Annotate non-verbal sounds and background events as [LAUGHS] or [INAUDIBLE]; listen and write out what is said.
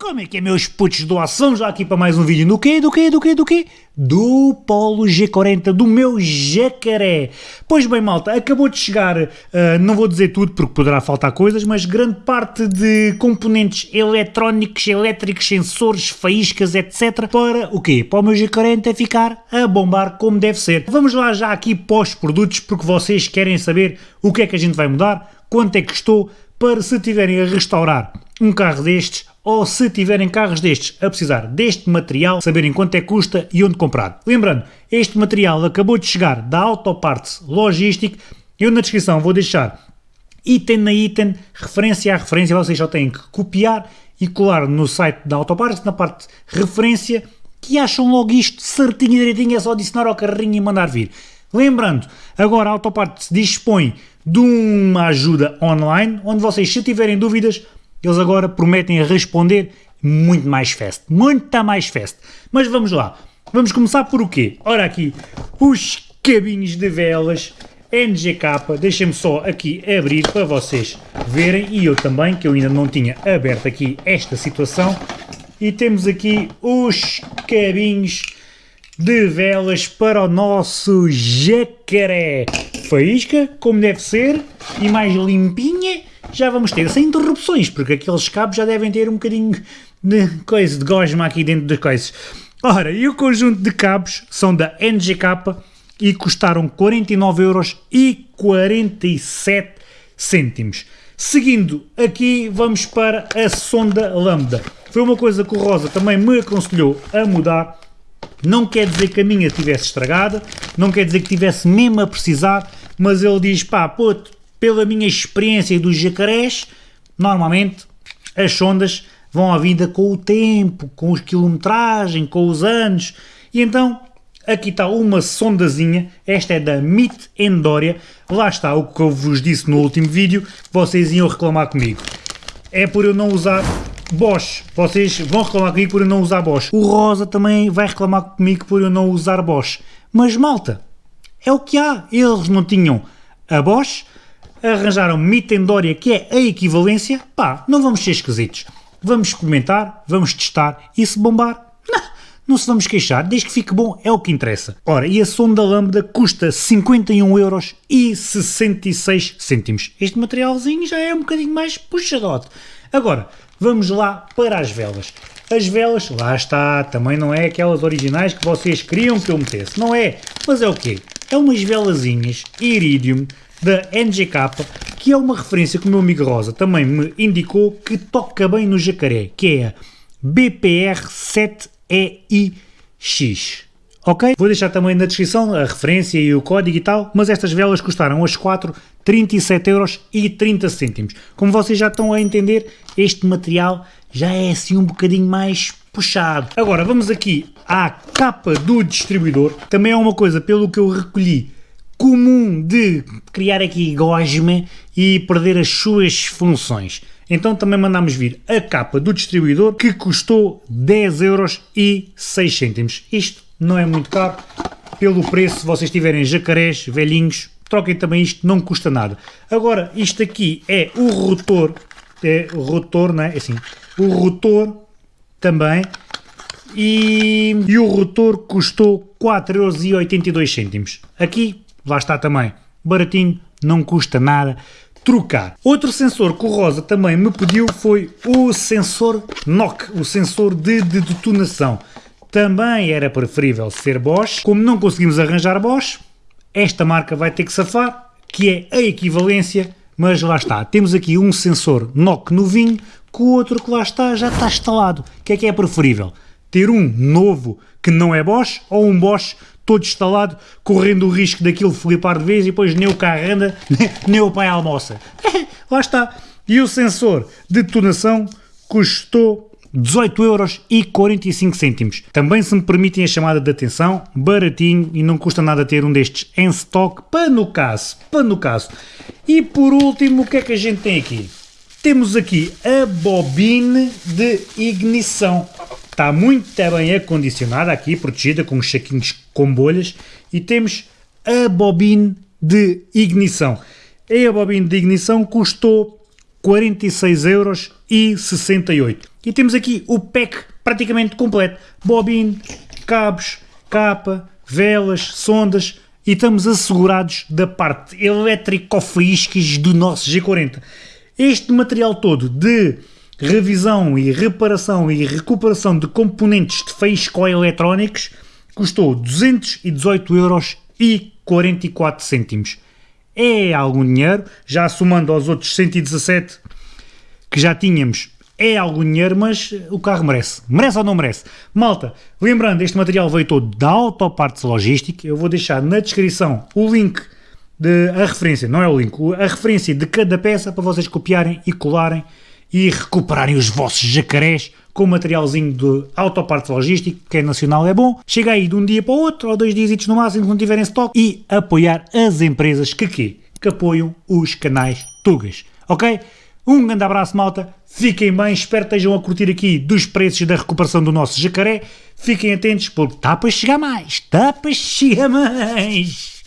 Como é que é, meus putos doação? Já aqui para mais um vídeo do quê? Do quê? Do quê? Do quê? Do Polo G40, do meu jacaré. Pois bem, malta, acabou de chegar, uh, não vou dizer tudo porque poderá faltar coisas, mas grande parte de componentes eletrónicos, elétricos, sensores, faíscas, etc. Para o quê? Para o meu G40 ficar a bombar como deve ser. Vamos lá já aqui pós produtos porque vocês querem saber o que é que a gente vai mudar, quanto é que custou, para se tiverem a restaurar um carro destes ou se tiverem carros destes a precisar deste material, saberem quanto é que custa e onde comprar. Lembrando, este material acabou de chegar da Autoparts Logistic, eu na descrição vou deixar item na item, referência a referência, vocês só têm que copiar e colar no site da Autoparts, na parte referência, que acham logo isto certinho e direitinho, é só adicionar ao carrinho e mandar vir. Lembrando, agora a Autoparts dispõe de uma ajuda online, onde vocês, se tiverem dúvidas, eles agora prometem responder muito mais fast, muito mais fast. Mas vamos lá, vamos começar por o quê? Ora aqui, os cabinhos de velas NGK, deixem-me só aqui abrir para vocês verem, e eu também, que eu ainda não tinha aberto aqui esta situação, e temos aqui os cabinhos de velas para o nosso jacaré. Faísca, como deve ser, e mais limpinha, já vamos ter sem interrupções, porque aqueles cabos já devem ter um bocadinho de coisa, de gosma aqui dentro das coisas. Ora, e o conjunto de cabos são da NGK e custaram 49,47 cêntimos. Seguindo aqui, vamos para a sonda lambda. Foi uma coisa que o Rosa também me aconselhou a mudar. Não quer dizer que a minha estivesse estragada, não quer dizer que tivesse mesmo a precisar, mas ele diz, pá, puto, pela minha experiência dos jacarés, normalmente as sondas vão à vida com o tempo, com os quilometragem, com os anos, e então aqui está uma sondazinha, esta é da MIT Endoria, lá está o que eu vos disse no último vídeo, vocês iam reclamar comigo. É por eu não usar Bosch, vocês vão reclamar comigo por eu não usar Bosch. O Rosa também vai reclamar comigo por eu não usar Bosch. Mas malta, é o que há, eles não tinham a Bosch, arranjaram Mitendória, que é a equivalência, pá, não vamos ser esquisitos. Vamos experimentar, vamos testar e se bombar, não, não se vamos queixar, desde que fique bom é o que interessa. Ora, e a sonda lambda custa 51 euros e 66 cêntimos. Este materialzinho já é um bocadinho mais puxadote. Agora, vamos lá para as velas. As velas, lá está, também não é aquelas originais que vocês queriam que eu metesse, não é? Mas é o quê? É umas velazinhas Iridium da NGK, que é uma referência que o meu amigo Rosa também me indicou que toca bem no jacaré, que é a BPR7EIX. Ok? Vou deixar também na descrição a referência e o código e tal, mas estas velas custaram as 4 37 euros e 30 cêntimos. Como vocês já estão a entender, este material já é assim um bocadinho mais puxado. Agora vamos aqui à capa do distribuidor. Também é uma coisa pelo que eu recolhi comum de criar aqui gosma e perder as suas funções. Então também mandamos vir a capa do distribuidor que custou 10 euros e 6 cêntimos. Isto não é muito caro, pelo preço, se vocês tiverem jacarés, velhinhos, troquem também isto, não custa nada. Agora, isto aqui é o rotor, é o rotor, não é? Assim, o rotor também, e, e o rotor custou 4,82€. Aqui lá está também, baratinho, não custa nada trocar. Outro sensor que o Rosa também me pediu foi o sensor NOC, o sensor de, de detonação. Também era preferível ser Bosch, como não conseguimos arranjar Bosch, esta marca vai ter que safar, que é a equivalência, mas lá está, temos aqui um sensor NOC novinho, que o outro que lá está já está instalado. O que é que é preferível? Ter um novo que não é Bosch ou um Bosch todo instalado, correndo o risco daquilo flipar de vez e depois nem o carro anda, [LAUGHS] nem o pai almoça. [LAUGHS] Lá está. E o sensor de detonação custou 18 euros e 45 cêntimos. Também se me permitem a chamada de atenção, baratinho e não custa nada ter um destes em stock, para no caso, para no caso. E por último, o que é que a gente tem aqui? Temos aqui a bobine de ignição está muito bem acondicionada aqui, protegida com os saquinhos com bolhas e temos a bobina de ignição. E a bobina de ignição custou 46 euros e 68. temos aqui o pack praticamente completo. Bobine, cabos, capa, velas, sondas e estamos assegurados da parte elétrico-faíscas do nosso G40. Este material todo de revisão e reparação e recuperação de componentes de faísco-eletrónicos custou 218 euros e 44 cêntimos. É algum dinheiro, já somando aos outros 117 que já tínhamos é algum dinheiro, mas o carro merece. Merece ou não merece? Malta, lembrando, este material veio todo da Autopartes Logística. Eu vou deixar na descrição o link, de, a referência, não é o link, a referência de cada peça para vocês copiarem e colarem e recuperarem os vossos jacarés com materialzinho de Autopartes Logística, que é nacional, é bom. Chega aí de um dia para o outro, ou dois dias no máximo, quando tiverem stock, e apoiar as empresas que quê? Que apoiam os canais Tugas, ok? Um grande abraço, malta. Fiquem bem, espero que estejam a curtir aqui dos preços da recuperação do nosso jacaré. Fiquem atentos porque está para chegar mais, está para chegar mais.